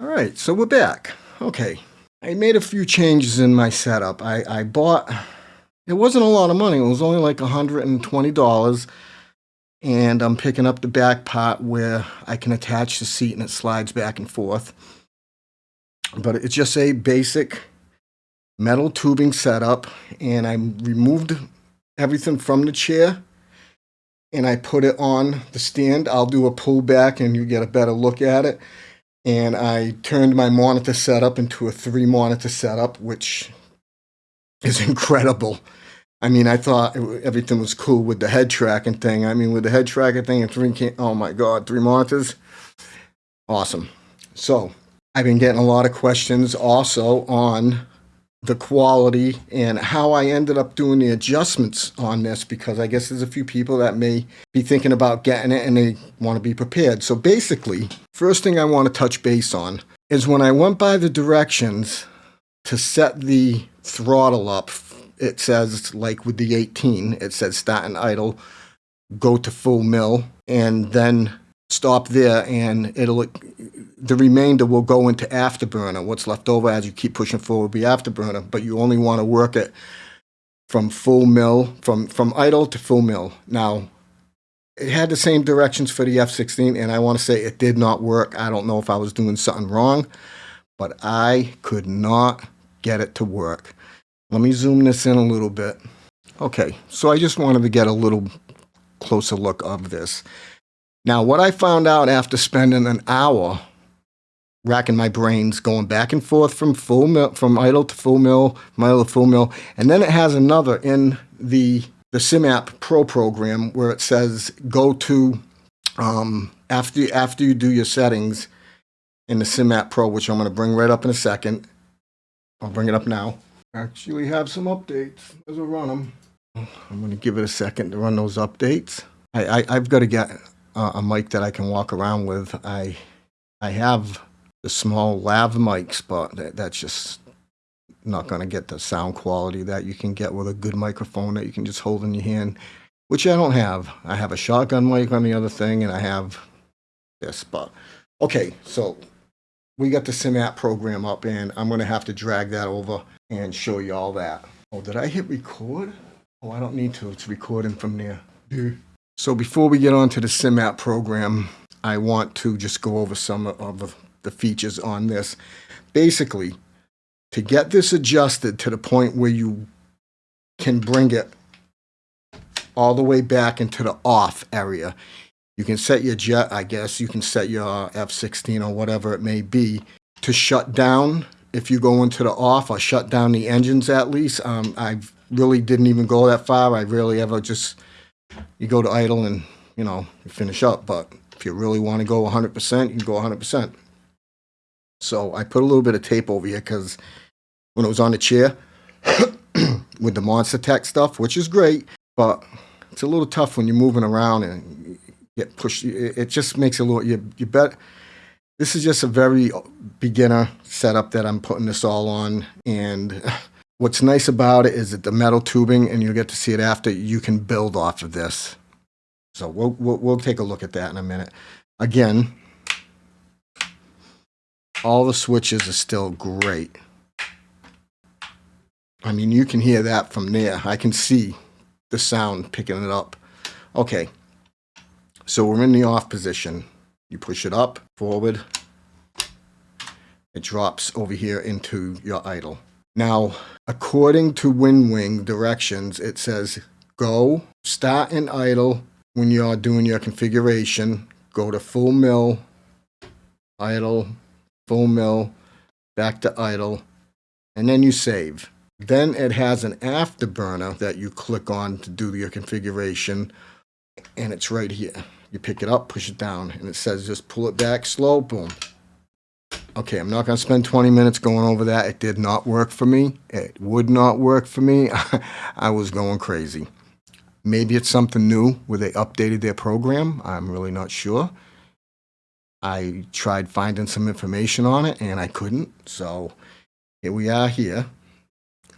All right, so we're back. Okay, I made a few changes in my setup. I, I bought, it wasn't a lot of money. It was only like $120. And I'm picking up the back part where I can attach the seat and it slides back and forth. But it's just a basic metal tubing setup. And I removed everything from the chair and I put it on the stand. I'll do a pull back and you get a better look at it and I turned my monitor setup into a three monitor setup, which is incredible. I mean, I thought everything was cool with the head tracking thing. I mean, with the head tracking thing and three, oh my God, three monitors. Awesome. So I've been getting a lot of questions also on the quality and how I ended up doing the adjustments on this because I guess there's a few people that may be thinking about getting it and they want to be prepared. So basically, first thing I want to touch base on is when I went by the directions to set the throttle up, it says like with the 18, it says start and idle, go to full mil, and then stop there and it'll the remainder will go into afterburner. What's left over as you keep pushing forward will be afterburner, but you only want to work it from full mil, from, from idle to full mil. Now, it had the same directions for the F-16, and I want to say it did not work. I don't know if I was doing something wrong, but I could not get it to work. Let me zoom this in a little bit. Okay, so I just wanted to get a little closer look of this. Now, what I found out after spending an hour racking my brains, going back and forth from full from idle to full mil, idle to full mil, and then it has another in the the SimApp Pro program where it says go to um, after after you do your settings in the SimApp Pro, which I'm going to bring right up in a second. I'll bring it up now. Actually, have some updates as I run them. I'm going to give it a second to run those updates. I, I have got to get a, a mic that I can walk around with. I I have the small lav mics, but that, that's just not going to get the sound quality that you can get with a good microphone that you can just hold in your hand, which I don't have. I have a shotgun mic on the other thing, and I have this. But okay, so we got the SimApp program up, and I'm going to have to drag that over and show you all that. Oh, did I hit record? Oh, I don't need to. It's recording from there. So before we get on to the SimApp program, I want to just go over some of the features on this. Basically, to get this adjusted to the point where you can bring it all the way back into the off area, you can set your jet, I guess, you can set your F-16 or whatever it may be to shut down if you go into the off or shut down the engines at least. Um, I really didn't even go that far. I really ever just, you go to idle and, you know, you finish up. But if you really want to go 100%, you can go 100%. So I put a little bit of tape over here because when it was on the chair with the Monstertech stuff, which is great, but it's a little tough when you're moving around and get pushed. It just makes a little, you, you bet. This is just a very beginner setup that I'm putting this all on. And what's nice about it is that the metal tubing, and you'll get to see it after, you can build off of this. So we'll, we'll, we'll take a look at that in a minute. Again, all the switches are still great. I mean, you can hear that from there. I can see the sound picking it up. Okay, so we're in the off position. You push it up, forward. It drops over here into your idle. Now, according to WinWing directions, it says go, start in idle when you're doing your configuration, go to full mil, idle, full mil, back to idle, and then you save. Then it has an afterburner that you click on to do your configuration, and it's right here. You pick it up, push it down, and it says just pull it back slow, boom. Okay, I'm not going to spend 20 minutes going over that. It did not work for me. It would not work for me. I was going crazy. Maybe it's something new where they updated their program. I'm really not sure. I tried finding some information on it and I couldn't. So here we are here.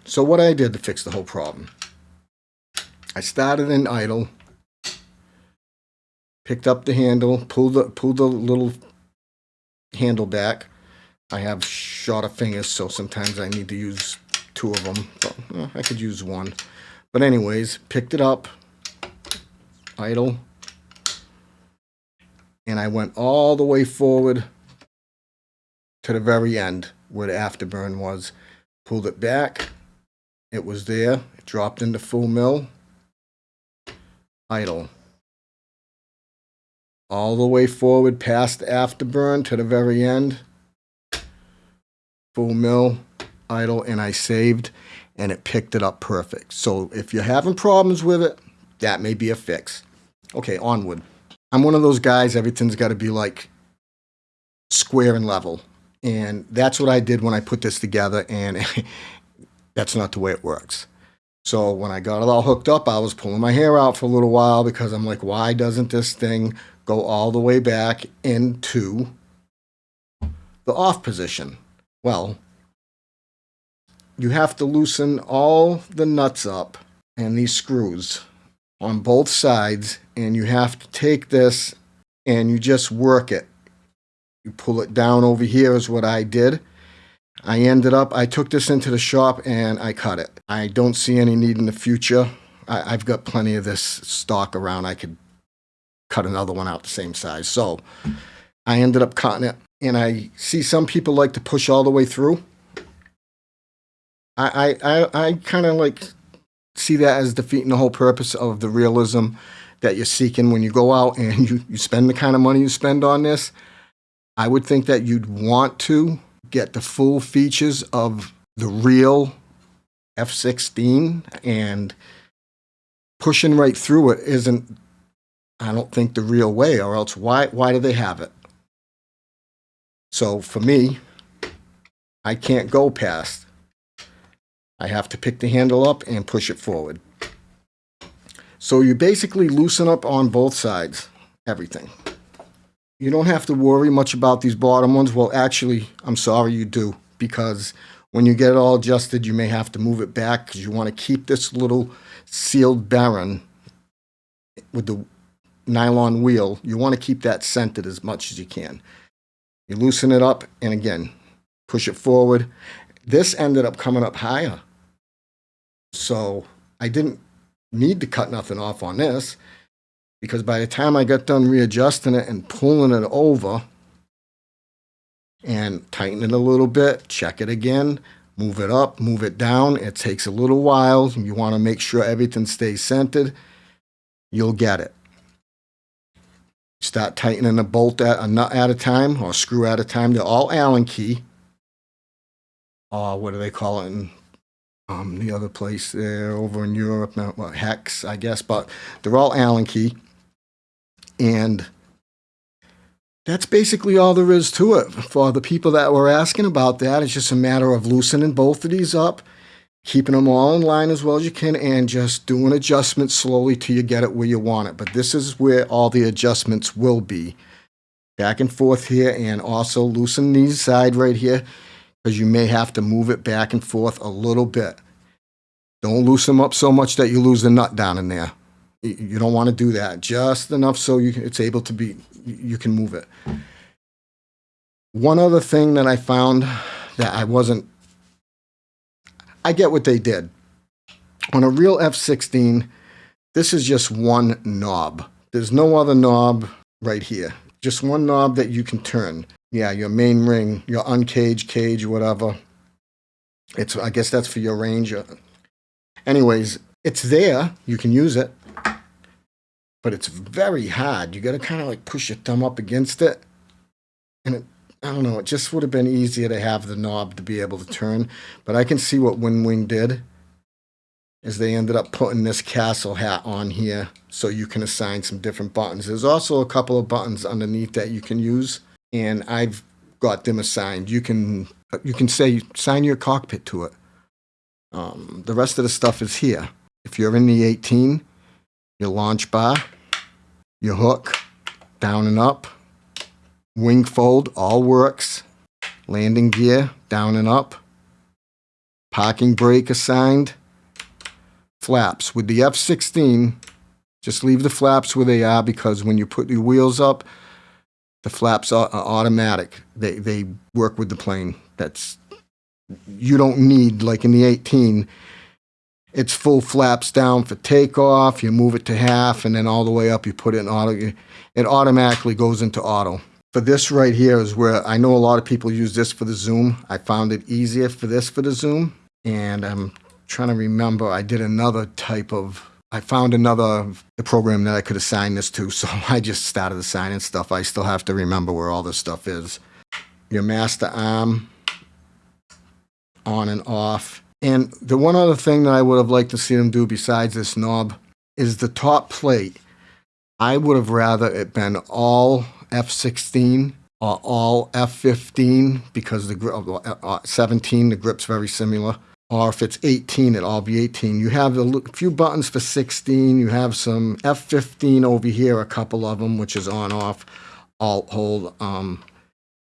So what I did to fix the whole problem. I started in idle, picked up the handle, pulled the, pulled the little handle back, I have shorter fingers, so sometimes I need to use two of them. But, I could use one. But anyways, picked it up, idle, and I went all the way forward to the very end where the afterburn was. Pulled it back. It was there. It dropped into full mil. Idle. All the way forward past the afterburn to the very end. Full mil, idle, and I saved and it picked it up perfect. So if you're having problems with it, that may be a fix. Okay, onward. I'm one of those guys, everything's got to be like square and level. And that's what I did when I put this together, and that's not the way it works. So when I got it all hooked up, I was pulling my hair out for a little while because I'm like, why doesn't this thing go all the way back into the off position? Well, you have to loosen all the nuts up and these screws on both sides and you have to take this and you just work it. You pull it down over here is what I did. I ended up, I took this into the shop and I cut it. I don't see any need in the future. I, have got plenty of this stock around. I could cut another one out the same size. So I ended up cutting it and I see some people like to push all the way through. I, I, I, I kind of like see that as defeating the whole purpose of the realism that you're seeking when you go out and you, you spend the kind of money you spend on this. I would think that you'd want to get the full features of the real F-16 and pushing right through it isn't, I don't think, the real way, or else why, why do they have it? So for me, I can't go past I have to pick the handle up and push it forward. So you basically loosen up on both sides, everything. You don't have to worry much about these bottom ones. Well, actually, I'm sorry you do, because when you get it all adjusted, you may have to move it back because you want to keep this little sealed bearing with the nylon wheel. You want to keep that centered as much as you can. You loosen it up, and again, push it forward. This ended up coming up higher so I didn't need to cut nothing off on this because by the time I got done readjusting it and pulling it over and tighten it a little bit, check it again, move it up, move it down. It takes a little while. You want to make sure everything stays centered. You'll get it. Start tightening a bolt at a nut at a time or screw at a time. They're all Allen key. Or what do they call it in um, the other place there over in Europe, not Hex, I guess, but they're all Allen key. And that's basically all there is to it. For the people that were asking about that, it's just a matter of loosening both of these up, keeping them all in line as well as you can, and just doing adjustments slowly till you get it where you want it. But this is where all the adjustments will be. Back and forth here, and also loosen these side right here because you may have to move it back and forth a little bit. Don't loosen them up so much that you lose the nut down in there. You don't want to do that. Just enough so you, it's able to be, you can move it. One other thing that I found that I wasn't, I get what they did. On a real F-16, this is just one knob. There's no other knob right here. Just one knob that you can turn yeah, your main ring, your uncage, cage, whatever. It's I guess that's for your range. Anyways, it's there. You can use it, but it's very hard. You got to kind of like push your thumb up against it, and it. I don't know. It just would have been easier to have the knob to be able to turn, but I can see what WinWing did. Is they ended up putting this castle hat on here so you can assign some different buttons. There's also a couple of buttons underneath that you can use and I've got them assigned. You can you can say sign your cockpit to it. Um, the rest of the stuff is here. If you're in the 18, your launch bar, your hook, down and up, wing fold, all works. Landing gear, down and up. Parking brake assigned. Flaps. With the F-16, just leave the flaps where they are because when you put your wheels up, The flaps are, automatic. They they work with the plane. That's you don't need like in the 18 it's full flaps down for takeoff you move it to half and then all the way up you put it in auto it automatically goes into auto for this right here is where i know a lot of people use this for the zoom. I found it easier for this for the zoom. And i'm trying to remember i did another type of i found another the program that i could assign this to. So i just started assigning stuff. I still have to remember where all this stuff is. Your master arm on and off. And the one other thing that I would have liked to see them do besides this knob is the top plate. I would have rather it been all F16 or all F15 because the uh, uh, 17, the grip's very similar. Or if it's 18, it'll all be 18. You have a few buttons for 16. You have some F15 over here, a couple of them, which is on off, alt hold. Um,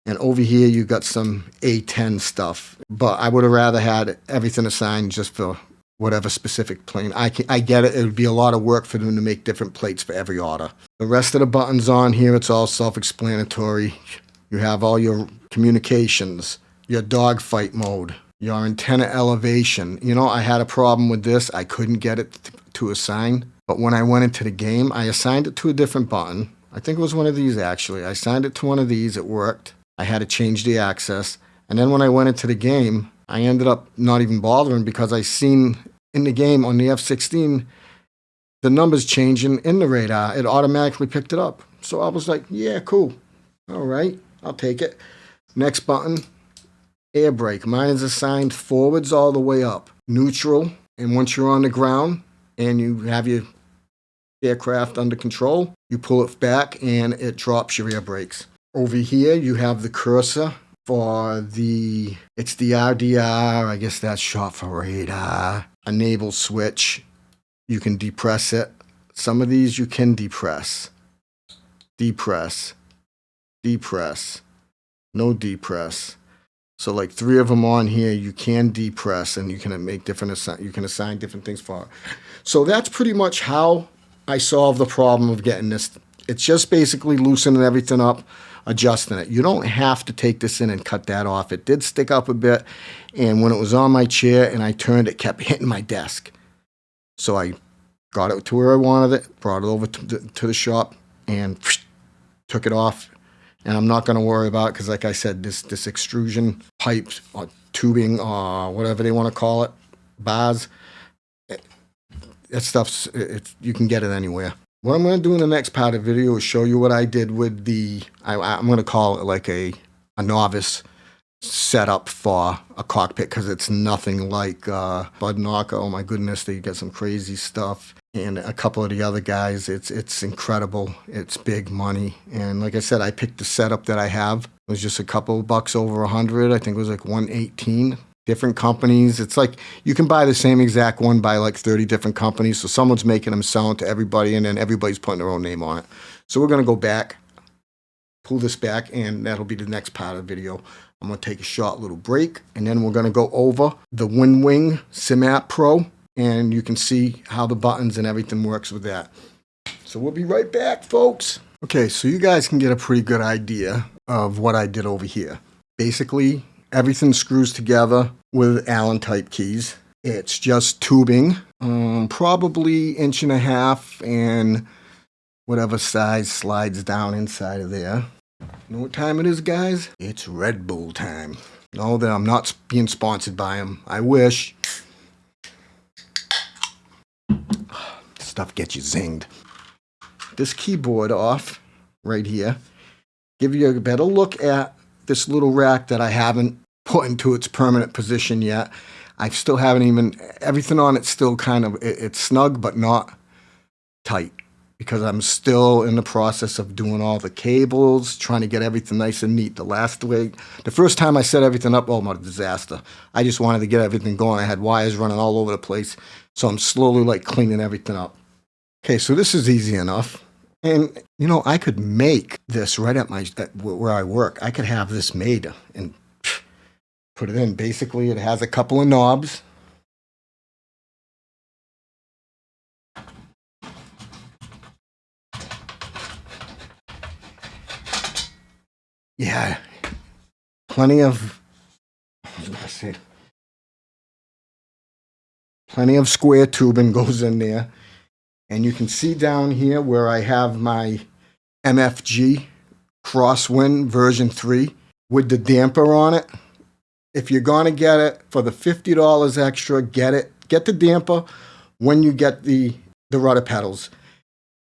and over here, you got some A10 stuff. But I would have rather had everything assigned just for whatever specific plane. I, can, I get it. It would be a lot of work for them to make different plates for every order. The rest of the buttons on here, it's all self-explanatory. You have all your communications, your dogfight mode, your antenna elevation. You know, I had a problem with this. I couldn't get it to assign. But when I went into the game, I assigned it to a different button. I think it was one of these actually. I assigned it to one of these. It worked. I had to change the access. And then when I went into the game, I ended up not even bothering because I seen in the game on the F-16 the numbers changing in the radar. It automatically picked it up. So I was like, yeah, cool. All right, I'll take it. Next button, air brake. Mine is assigned forwards all the way up, neutral. And once you're on the ground and you have your aircraft under control, you pull it back and it drops your air brakes. Over here, you have the cursor for the, it's the RDR, I guess that's short for radar, enable switch. You can depress it. Some of these you can depress. Depress. Depress. No depress. So like three of them on here, you can depress and you can make different, assign, you can assign different things for. So that's pretty much how I solved the problem of getting this. It's just basically loosening everything up adjusting it. You don't have to take this in and cut that off. It did stick up a bit, and when it was on my chair and I turned, it kept hitting my desk. So I got it to where I wanted it, brought it over to the, to the shop, and took it off. And I'm not going to worry about it because, like I said, this, this extrusion pipe or tubing or whatever they want to call it, bars, it, that stuff's, you can get it anywhere. What I'm going to do in the next part of the video is show you what I did with the, I, am going to call it like a, a novice setup for a cockpit because it's nothing like uh, Bud Knocker. Oh my goodness, they get some crazy stuff. And a couple of the other guys, it's it's incredible. It's big money. And like I said, I picked the setup that I have. It was just a couple bucks over a hundred. I think it was like 118 different companies. It's like you can buy the same exact one by like 30 different companies. So someone's making them, selling to everybody, and then everybody's putting their own name on it. So we're going to go back, pull this back, and that'll be the next part of the video. I'm going to take a short little break, and then we're going to go over the WinWing SimApp Pro, and you can see how the buttons and everything works with that. So we'll be right back, folks. Okay, so you guys can get a pretty good idea of what I did over here. Basically, Everything screws together with Allen type keys. It's just tubing, um, probably inch and a half and whatever size slides down inside of there. You know what time it is, guys? It's Red Bull time. No, that I'm not being sponsored by them. I wish. Stuff gets you zinged. This keyboard off right here. Give you a better look at this little rack that I haven't put into its permanent position yet. I still haven't even, everything on it's still kind of, it, it's snug, but not tight because I'm still in the process of doing all the cables, trying to get everything nice and neat. The last week, the first time I set everything up, oh, my disaster. I just wanted to get everything going. I had wires running all over the place. So I'm slowly like cleaning everything up. Okay, so this is easy enough. And, you know, I could make this right at my, at where I work. I could have this made in put it in. Basically, it has a couple of knobs. yeah, plenty of, was gonna plenty of square tubing goes in there. And you can see down here where I have my MFG Crosswind version 3 with the damper on it. If you're going to get it for the $50 extra, get it. Get the damper when you get the, the rudder pedals.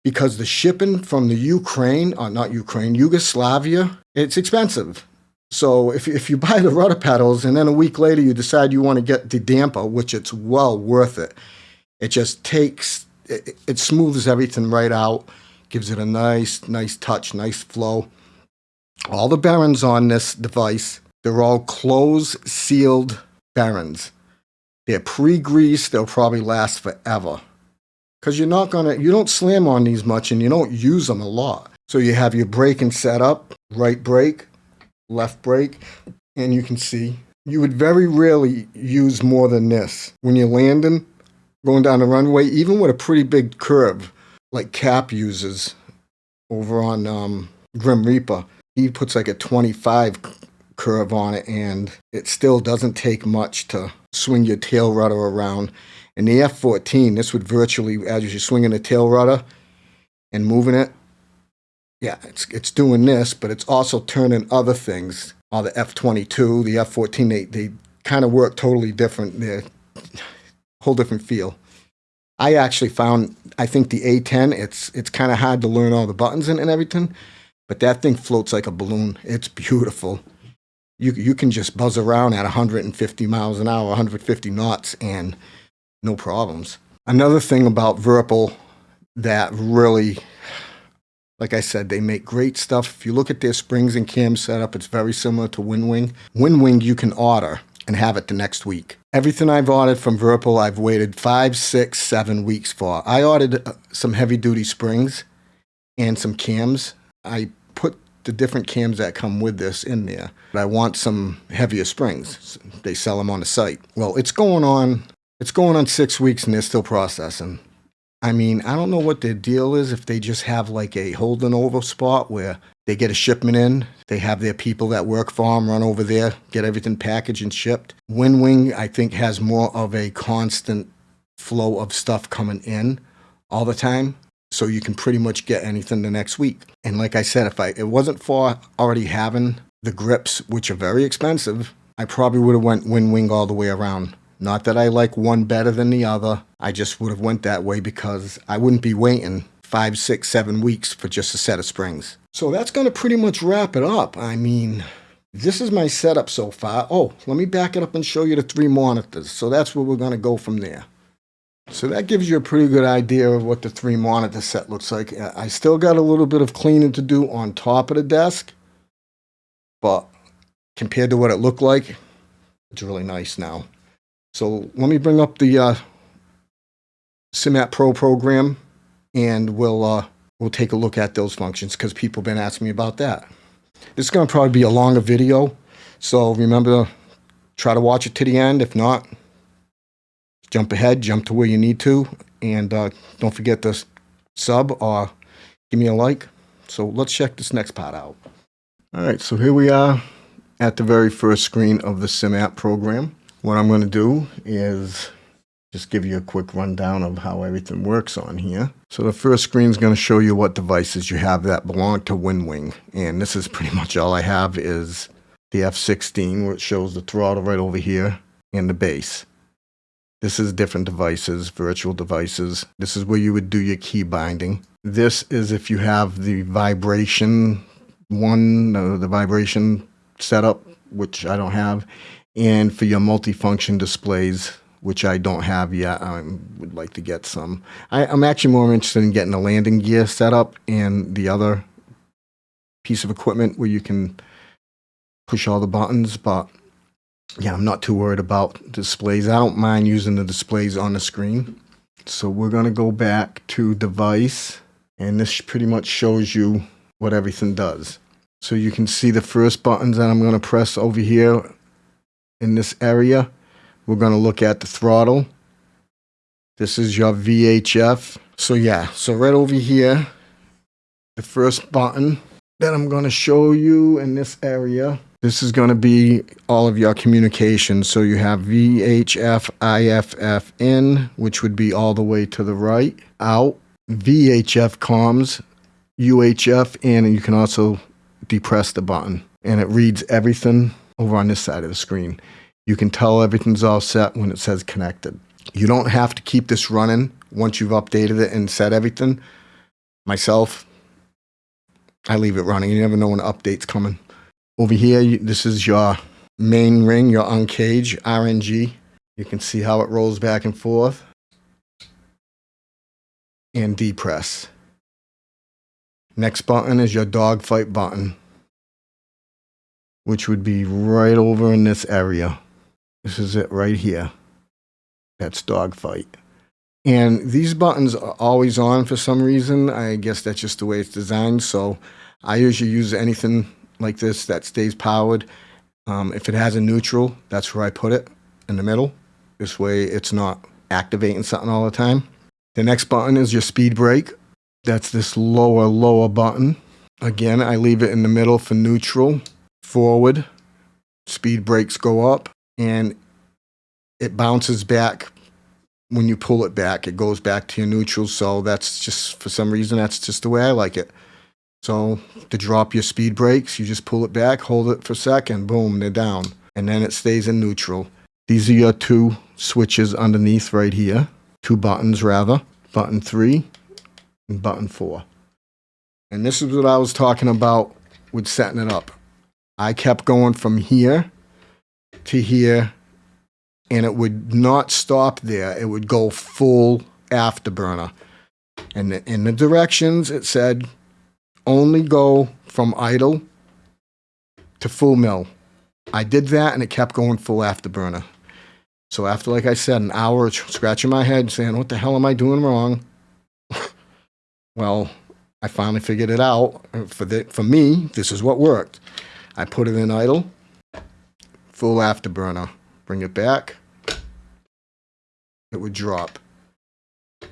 Because the shipping from the Ukraine, or not Ukraine, Yugoslavia, it's expensive. So if, if you buy the rudder pedals and then a week later you decide you want to get the damper, which it's well worth it, it just takes, it, it smooths everything right out, gives it a nice, nice touch, nice flow. All the bearings on this device, they're all closed, sealed bearings. They're pre-greased, they'll probably last forever. Because you're not gonna, you don't slam on these much and you don't use them a lot. So you have your braking set up, right brake, left brake, and you can see you would very rarely use more than this. When you're landing, going down the runway, even with a pretty big curve, like Cap uses over on um, Grim Reaper, he puts like a 25 curve on it, and it still doesn't take much to swing your tail rudder around. In the F-14, this would virtually, as you're swinging the tail rudder and moving it, yeah, it's it's doing this, but it's also turning other things. All the F-22, the F-14, they, they kind of work totally different. They're whole different feel. I actually found, I think the A10, it's it's kind of hard to learn all the buttons and, and everything, but that thing floats like a balloon. It's beautiful. You, you can just buzz around at 150 miles an hour, 150 knots, and no problems. Another thing about Virpil that really like I said, they make great stuff. If you look at their springs and cam setup, it's very similar to WinWing. WinWing you can order and have it the next week. Everything I've ordered from Virpil, I've waited five, six, seven weeks for. I ordered uh, some heavy duty springs and some cams. I the different cams that come with this in there. But I want some heavier springs. They sell them on the site. Well, it's going on. It's going on six weeks and they're still processing. I mean, I don't know what their deal is if they just have like a holding over spot where they get a shipment in, they have their people that work for them run over there, get everything packaged and shipped. WinWing, I think, has more of a constant flow of stuff coming in all the time. So you can pretty much get anything the next week. And like I said, if I it wasn't for already having the grips, which are very expensive, I probably would have went wing WinWing all the way around. Not that I like one better than the other. I just would have went that way because I wouldn't be waiting five, six, seven weeks for just a set of springs. So that's going to pretty much wrap it up. I mean, this is my setup so far. Oh, let me back it up and show you the three monitors. So that's where we're going to go from there. So that gives you a pretty good idea of what the three monitor set looks like. I still got a little bit of cleaning to do on top of the desk, but compared to what it looked like, it's really nice now. So let me bring up the uh, SimApp Pro program and we'll, uh, we'll take a look at those functions because people have been asking me about that. This is going to probably be a longer video. So remember, try to watch it to the end. If not, jump ahead, jump to where you need to. And uh, don't forget to sub or give me a like. So let's check this next part out. All right, so here we are at the very first screen of the SimApp program. What I'm going to do is just give you a quick rundown of how everything works on here. So the first screen is going to show you what devices you have that belong to WinWing. And this is pretty much all I have is the F16 where it shows the throttle right over here and the base. This is different devices, virtual devices. This is where you would do your key binding. This is if you have the vibration one, uh, the vibration setup, which I don't have and for your multifunction displays, which I don't have yet, I would like to get some. I, am actually more interested in getting a landing gear setup and the other piece of equipment where you can push all the buttons, but yeah, I'm not too worried about displays. I don't mind using the displays on the screen. So we're going to go back to device, and this pretty much shows you what everything does. So you can see the first buttons that I'm going to press over here in this area. We're going to look at the throttle. This is your VHF. So yeah, so right over here, the first button that I'm going to show you in this area. This is going to be all of your communications. So you have VHF, IFF in, which would be all the way to the right, out, VHF comms, UHF in, and you can also depress the button. And it reads everything over on this side of the screen. You can tell everything's all set when it says connected. You don't have to keep this running once you've updated it and set everything. Myself, I leave it running. You never know when an update's coming. Over here, this is your main ring, your uncage RNG. You can see how it rolls back and forth. And depress. Next button is your dogfight button, which would be right over in this area. This is it right here. That's dogfight. And these buttons are always on for some reason. I guess that's just the way it's designed. So I usually use anything like this that stays powered. Um, if it has a neutral, that's where I put it in the middle. This way it's not activating something all the time. The next button is your speed brake. That's this lower, lower button. Again, I leave it in the middle for neutral, forward. Speed brakes go up and it bounces back when you pull it back. It goes back to your neutral. So that's just, for some reason, that's just the way I like it. So to drop your speed brakes, you just pull it back, hold it for a second, boom, they're down. And then it stays in neutral. These are your two switches underneath right here. Two buttons, rather. Button three and button four. And this is what I was talking about with setting it up. I kept going from here to here, and it would not stop there. It would go full afterburner. And in the directions, it said only go from idle to full mil. I did that and it kept going full afterburner. So after, like I said, an hour of scratching my head saying, what the hell am I doing wrong? well, I finally figured it out. For, the, for me, this is what worked. I put it in idle, full afterburner. Bring it back. It would drop.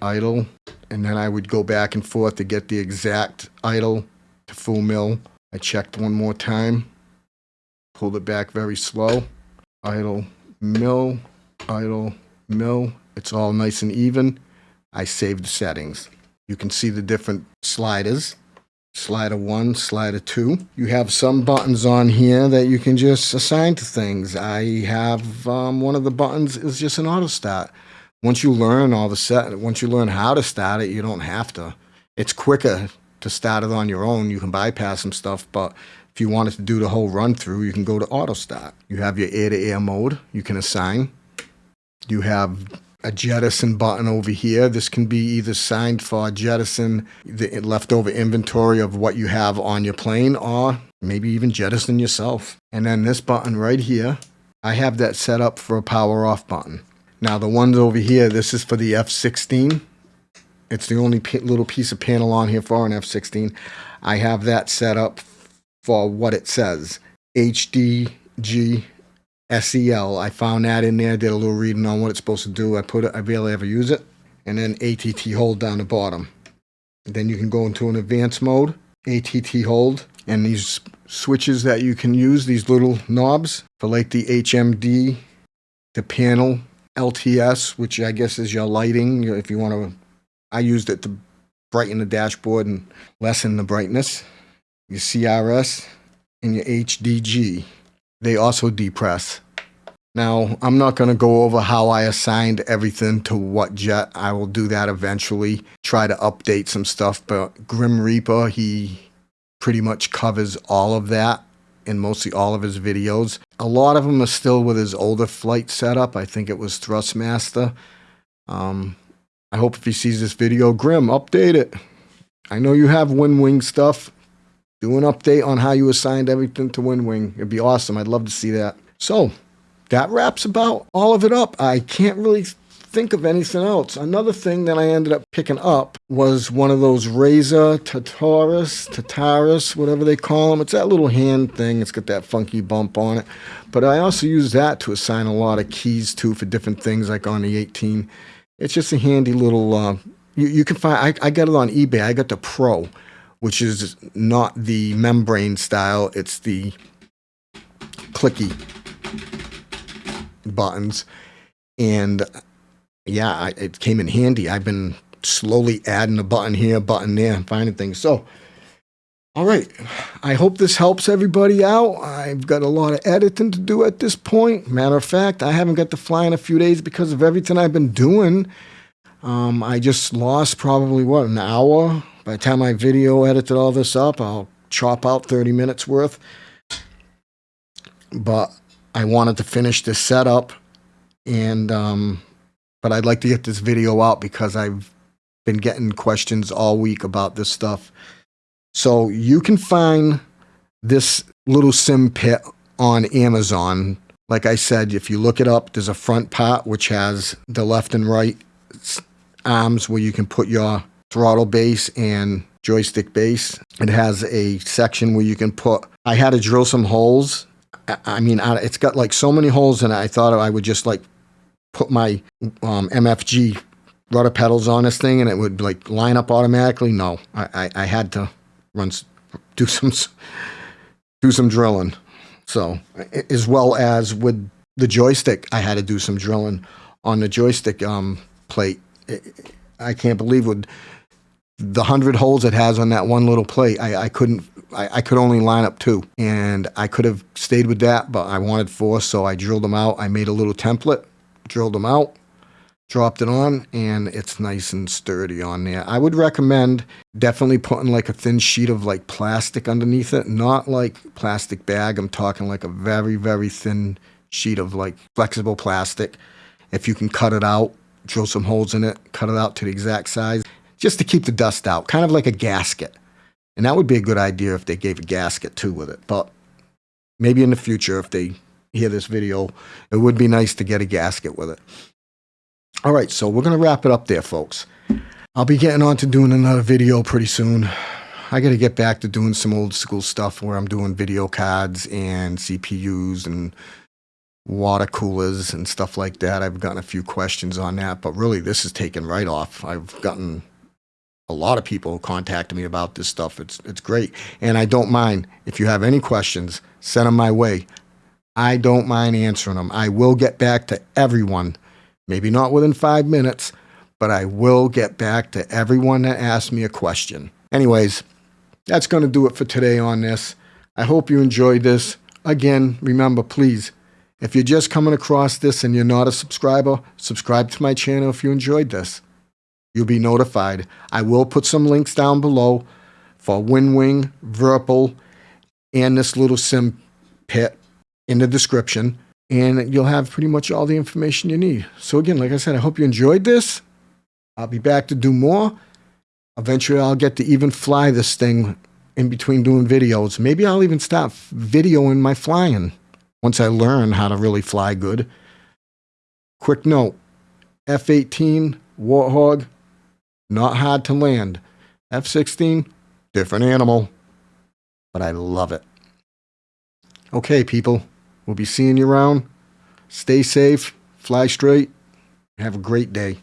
Idle, and then I would go back and forth to get the exact idle to full mil. I checked one more time, pulled it back very slow, idle, mill, idle, mill. It's all nice and even. I saved the settings. You can see the different sliders. Slider 1, slider 2. You have some buttons on here that you can just assign to things. I have um, one of the buttons is just an auto start once you learn all the set, once you learn how to start it, you don't have to. It's quicker to start it on your own. You can bypass some stuff, but if you wanted to do the whole run through, you can go to auto start. You have your air to air mode you can assign. You have a jettison button over here. This can be either signed for jettison the leftover inventory of what you have on your plane or maybe even jettison yourself. And then this button right here, I have that set up for a power off button. Now the ones over here, this is for the F-16. It's the only little piece of panel on here for an F-16. I have that set up for what it says. HDG SEL. I found that in there, did a little reading on what it's supposed to do. I put it, I barely ever use it. And then ATT hold down the bottom. then you can go into an advanced mode, ATT hold, and these switches that you can use, these little knobs for like the HMD, the panel LTS, which I guess is your lighting. If you want to, I used it to brighten the dashboard and lessen the brightness. Your CRS and your HDG, they also depress. Now, I'm not going to go over how I assigned everything to what jet. I will do that eventually, try to update some stuff, but Grim Reaper, he pretty much covers all of that in mostly all of his videos. A lot of them are still with his older flight setup. I think it was Thrustmaster. Um, I hope if he sees this video, Grim, update it. I know you have WinWing stuff. Do an update on how you assigned everything to WinWing. It'd be awesome. I'd love to see that. So, that wraps about all of it up. I can't really think of anything else. Another thing that I ended up picking up was one of those Razer Tataris, Tataris, whatever they call them. It's that little hand thing. It's got that funky bump on it. But I also use that to assign a lot of keys to for different things like on the 18. It's just a handy little, uh, you, you can find, I, I got it on eBay. I got the Pro, which is not the membrane style, it's the clicky buttons. And yeah, I, it came in handy. I've been slowly adding a button here, button there, and finding things. So, all right. I hope this helps everybody out. I've got a lot of editing to do at this point. Matter of fact, I haven't got to fly in a few days because of everything I've been doing. Um, I just lost probably what an hour. By the time I video edited all this up, I'll chop out 30 minutes worth. But I wanted to finish this setup, and um, but I'd like to get this video out because I've been getting questions all week about this stuff. So you can find this little sim pit on Amazon. Like I said, if you look it up, there's a front part which has the left and right arms where you can put your throttle base and joystick base. It has a section where you can put, I had to drill some holes. I- I mean, it's got like so many holes in it. I thought I would just like put my um, MFG rudder pedals on this thing and it would like line up automatically. No, I, I, I had to run, do some, do some drilling. So, as well as with the joystick, I had to do some drilling on the joystick um, plate. I- can't believe with the hundred holes it has on that one little plate. I, I couldn't. I, I could only line up two, and I could have stayed with that, but I wanted four, so I drilled them out. I made a little template, drilled them out, dropped it on, and it's nice and sturdy on there. I would recommend definitely putting like a thin sheet of like plastic underneath it, not like plastic bag. I'm talking like a very, very thin sheet of like flexible plastic. If you can cut it out, drill some holes in it, cut it out to the exact size, just to keep the dust out, kind of like a gasket. And that would be a good idea if they gave a gasket too with it. But maybe in the future, if they hear this video, it would be nice to get a gasket with it. All right, so we're going to wrap it up there, folks. I'll be getting on to doing another video pretty soon. I got to get back to doing some old school stuff where I'm doing video cards and CPUs and water coolers and stuff like that. I've gotten a few questions on that, but really this is taken right off. I've gotten a lot of people contacting me about this stuff. It's it's great, and I don't mind if you have any questions, send them my way. I don't mind answering them. I will get back to everyone. Maybe not within five minutes, but I will get back to everyone that asked me a question. Anyways, that's going to do it for today on this. I hope you enjoyed this. Again, remember, please, if you're just coming across this and you're not a subscriber, subscribe to my channel if you enjoyed this. You'll be notified. I will put some links down below for WinWing, Virpil, and this little sim pit in the description, and you'll have pretty much all the information you need. So, again, like I said, I hope you enjoyed this. I'll be back to do more. Eventually, I'll get to even fly this thing in between doing videos. Maybe I'll even stop videoing my flying once I learn how to really fly good. Quick note F 18 Warthog, not hard to land. F 16, different animal, but I love it. Okay, people, we'll be seeing you around. Stay safe, fly straight, have a great day.